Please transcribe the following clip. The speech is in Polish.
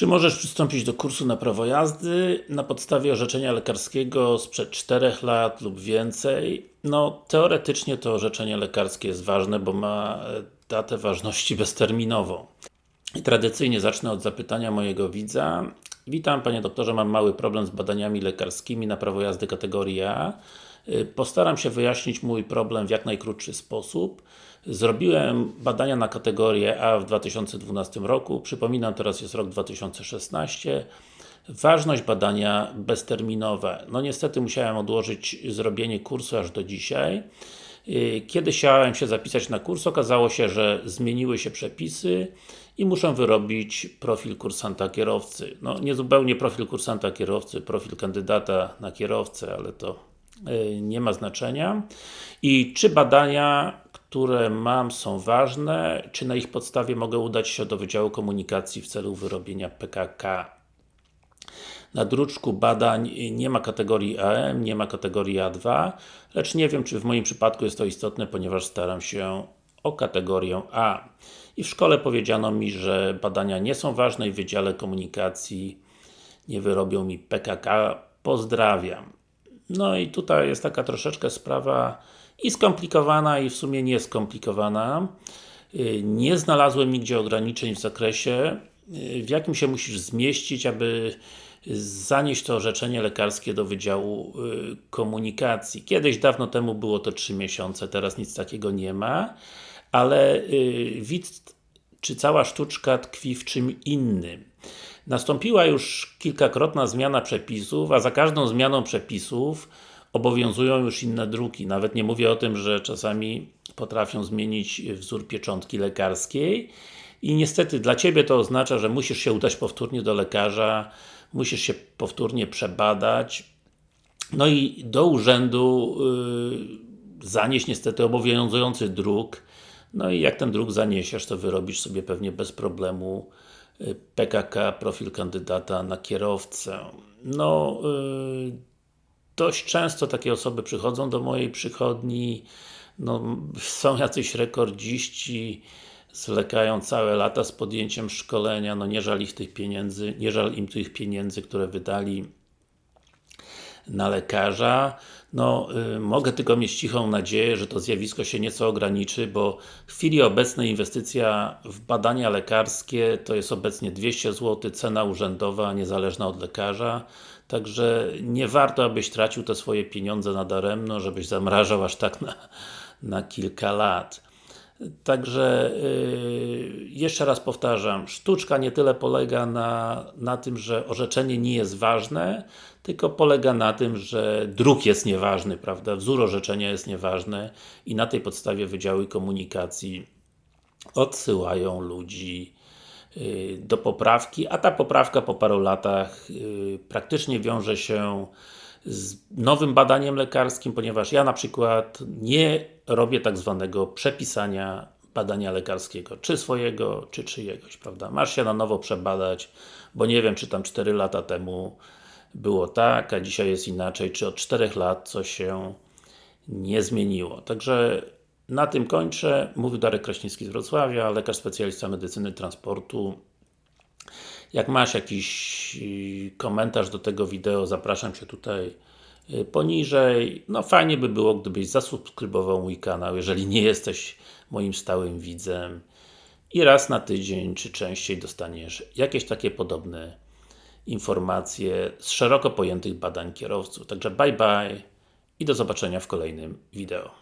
Czy możesz przystąpić do kursu na prawo jazdy na podstawie orzeczenia lekarskiego sprzed 4 lat lub więcej? No, teoretycznie to orzeczenie lekarskie jest ważne, bo ma e, datę ważności bezterminową. I tradycyjnie zacznę od zapytania mojego widza. Witam Panie Doktorze, mam mały problem z badaniami lekarskimi na prawo jazdy kategorii A. Y, postaram się wyjaśnić mój problem w jak najkrótszy sposób. Zrobiłem badania na kategorię A w 2012 roku, przypominam teraz jest rok 2016. Ważność badania bezterminowe. No niestety musiałem odłożyć zrobienie kursu aż do dzisiaj. Y, kiedy chciałem się zapisać na kurs, okazało się, że zmieniły się przepisy i muszę wyrobić profil kursanta kierowcy. No, nie zupełnie profil kursanta kierowcy, profil kandydata na kierowcę, ale to nie ma znaczenia. I czy badania, które mam są ważne, czy na ich podstawie mogę udać się do Wydziału Komunikacji w celu wyrobienia PKK na druczku badań nie ma kategorii AM, nie ma kategorii A2, lecz nie wiem, czy w moim przypadku jest to istotne, ponieważ staram się o kategorię A. I w szkole powiedziano mi, że badania nie są ważne i w Wydziale Komunikacji nie wyrobią mi PKK. Pozdrawiam. No i tutaj jest taka troszeczkę sprawa i skomplikowana, i w sumie nie skomplikowana. Y, nie znalazłem nigdzie ograniczeń w zakresie, y, w jakim się musisz zmieścić, aby zanieść to orzeczenie lekarskie do Wydziału y, Komunikacji. Kiedyś, dawno temu było to 3 miesiące, teraz nic takiego nie ma, ale widz, czy cała sztuczka tkwi w czym innym. Nastąpiła już kilkakrotna zmiana przepisów, a za każdą zmianą przepisów obowiązują już inne druki. Nawet nie mówię o tym, że czasami potrafią zmienić wzór pieczątki lekarskiej. I niestety dla Ciebie to oznacza, że musisz się udać powtórnie do lekarza, musisz się powtórnie przebadać, no i do urzędu yy, zanieść niestety obowiązujący druk, no i jak ten druk zaniesiesz, to wyrobisz sobie pewnie bez problemu PKK, profil kandydata na kierowcę. No, yy, dość często takie osoby przychodzą do mojej przychodni, no, są jacyś rekordziści, zwlekają całe lata z podjęciem szkolenia, no nie żal ich tych pieniędzy, nie żal im tych pieniędzy, które wydali na lekarza. No, y, mogę tylko mieć cichą nadzieję, że to zjawisko się nieco ograniczy, bo w chwili obecnej inwestycja w badania lekarskie to jest obecnie 200 zł, cena urzędowa, niezależna od lekarza. Także nie warto, abyś tracił te swoje pieniądze na daremno, żebyś zamrażał aż tak na, na kilka lat. Także yy, jeszcze raz powtarzam, sztuczka nie tyle polega na, na tym, że orzeczenie nie jest ważne, tylko polega na tym, że druk jest nieważny, prawda? Wzór orzeczenia jest nieważny i na tej podstawie Wydziały Komunikacji odsyłają ludzi yy, do poprawki, a ta poprawka po paru latach yy, praktycznie wiąże się z nowym badaniem lekarskim, ponieważ ja na przykład nie robię tak zwanego przepisania badania lekarskiego, czy swojego, czy czyjegoś, prawda? Masz się na nowo przebadać, bo nie wiem, czy tam 4 lata temu było tak, a dzisiaj jest inaczej, czy od 4 lat coś się nie zmieniło. Także na tym kończę. Mówił Darek Kraśnicki z Wrocławia, lekarz specjalista medycyny transportu. Jak masz jakiś komentarz do tego wideo, zapraszam Cię tutaj y, poniżej. No fajnie by było, gdybyś zasubskrybował mój kanał, jeżeli nie jesteś moim stałym widzem. I raz na tydzień, czy częściej dostaniesz jakieś takie podobne informacje z szeroko pojętych badań kierowców. Także bye bye i do zobaczenia w kolejnym wideo.